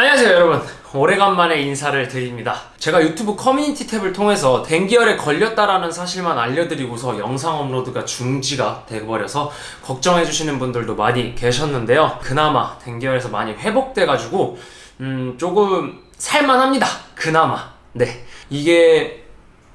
안녕하세요 여러분. 오래간만에 인사를 드립니다. 제가 유튜브 커뮤니티 탭을 통해서 뎅기열에 걸렸다라는 사실만 알려드리고서 영상 업로드가 중지가 돼버려서 걱정해주시는 분들도 많이 계셨는데요. 그나마 뎅기열에서 많이 회복돼가지고 음 조금 살만합니다. 그나마. 네. 이게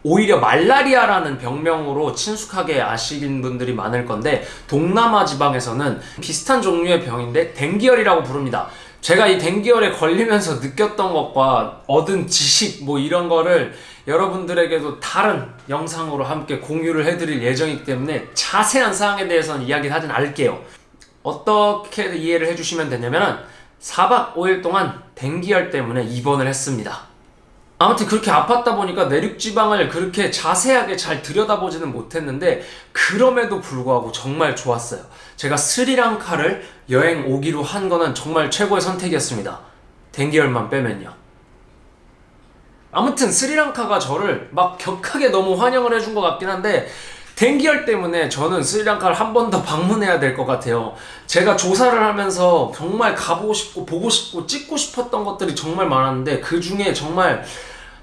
오히려 말라리아라는 병명으로 친숙하게 아시는 분들이 많을 건데 동남아 지방에서는 비슷한 종류의 병인데 뎅기열이라고 부릅니다. 제가 이 댕기열에 걸리면서 느꼈던 것과 얻은 지식 뭐 이런 거를 여러분들에게도 다른 영상으로 함께 공유를 해드릴 예정이기 때문에 자세한 사항에 대해서는 이야기를 하진 않을게요. 어떻게 이해를 해주시면 되냐면은 4박 5일 동안 댕기열 때문에 입원을 했습니다. 아무튼 그렇게 아팠다 보니까 내륙지방을 그렇게 자세하게 잘 들여다보지는 못했는데 그럼에도 불구하고 정말 좋았어요. 제가 스리랑카를 여행 오기로 한 거는 정말 최고의 선택이었습니다. 댕기열만 빼면요. 아무튼 스리랑카가 저를 막 격하게 너무 환영을 해준 것 같긴 한데 댕기열 때문에 저는 스리랑카를 한 번 더 방문해야 될 것 같아요. 제가 조사를 하면서 정말 가보고 싶고 보고 싶고 찍고 싶었던 것들이 정말 많았는데 그 중에 정말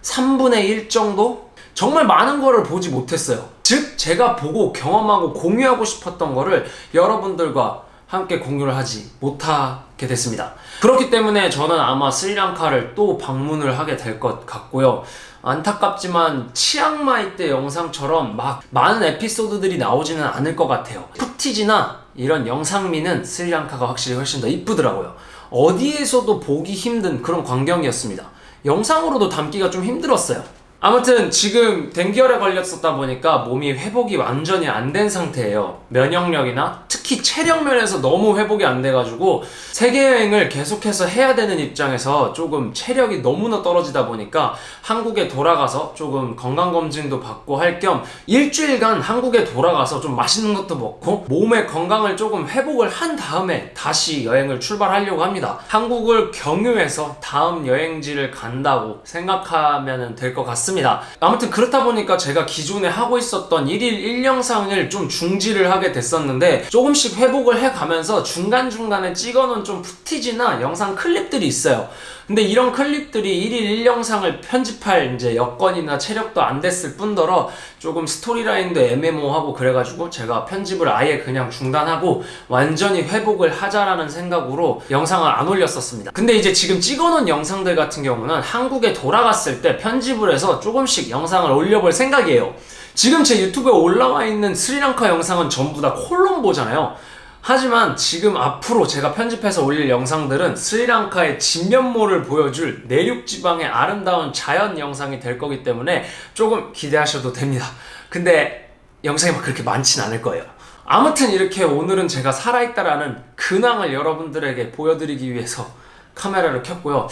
3분의 1 정도? 정말 많은 거를 보지 못했어요. 즉, 제가 보고 경험하고 공유하고 싶었던 거를 여러분들과 함께 공유를 하지 못하게 됐습니다. 그렇기 때문에 저는 아마 스리랑카를 또 방문을 하게 될 것 같고요. 안타깝지만 치앙마이 때 영상처럼 막 많은 에피소드들이 나오지는 않을 것 같아요. 푸티지나 이런 영상미는 스리랑카가 확실히 훨씬 더 이쁘더라고요. 어디에서도 보기 힘든 그런 광경이었습니다. 영상으로도 담기가 좀 힘들었어요. 아무튼 지금 댕기열에 걸렸었다 보니까 몸이 회복이 완전히 안 된 상태예요. 면역력이나 특히 체력 면에서 너무 회복이 안 돼가지고 세계여행을 계속해서 해야 되는 입장에서 조금 체력이 너무나 떨어지다 보니까 한국에 돌아가서 조금 건강검진도 받고 할 겸 일주일간 한국에 돌아가서 좀 맛있는 것도 먹고 몸의 건강을 조금 회복을 한 다음에 다시 여행을 출발하려고 합니다. 한국을 경유해서 다음 여행지를 간다고 생각하면 될 것 같습니다. 아무튼 그렇다 보니까 제가 기존에 하고 있었던 1일 1영상을 좀 중지를 하게 됐었는데 조금씩 회복을 해가면서 중간중간에 찍어놓은 좀 푸티지나 영상 클립들이 있어요. 근데 이런 클립들이 1일 1영상을 편집할 이제 여건이나 체력도 안 됐을 뿐더러 조금 스토리라인도 애매모호하고 그래가지고 제가 편집을 아예 그냥 중단하고 완전히 회복을 하자라는 생각으로 영상을 안 올렸었습니다. 근데 이제 지금 찍어놓은 영상들 같은 경우는 한국에 돌아갔을 때 편집을 해서 조금씩 영상을 올려볼 생각이에요. 지금 제 유튜브에 올라와 있는 스리랑카 영상은 전부 다 콜롬보잖아 요. 하지만 지금 앞으로 제가 편집해서 올릴 영상들은 스리랑카의 진면모를 보여줄 내륙지방의 아름다운 자연 영상이 될 거기 때문에 조금 기대하셔도 됩니다. 근데 영상이 막 그렇게 많진 않을 거예요. 아무튼 이렇게 오늘은 제가 살아있다라는 근황을 여러분들에게 보여드리기 위해서 카메라를 켰고요.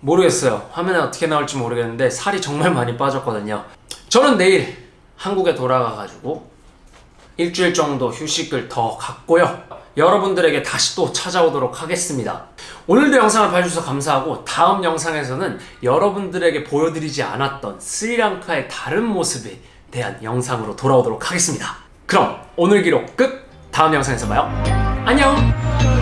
모르겠어요. 화면에 어떻게 나올지 모르겠는데 살이 정말 많이 빠졌거든요. 저는 내일 한국에 돌아가가지고 일주일 정도 휴식을 더 갖고요. 여러분들에게 다시 또 찾아오도록 하겠습니다. 오늘도 영상을 봐주셔서 감사하고 다음 영상에서는 여러분들에게 보여드리지 않았던 스리랑카의 다른 모습에 대한 영상으로 돌아오도록 하겠습니다. 그럼 오늘 기록 끝! 다음 영상에서 봐요. 안녕!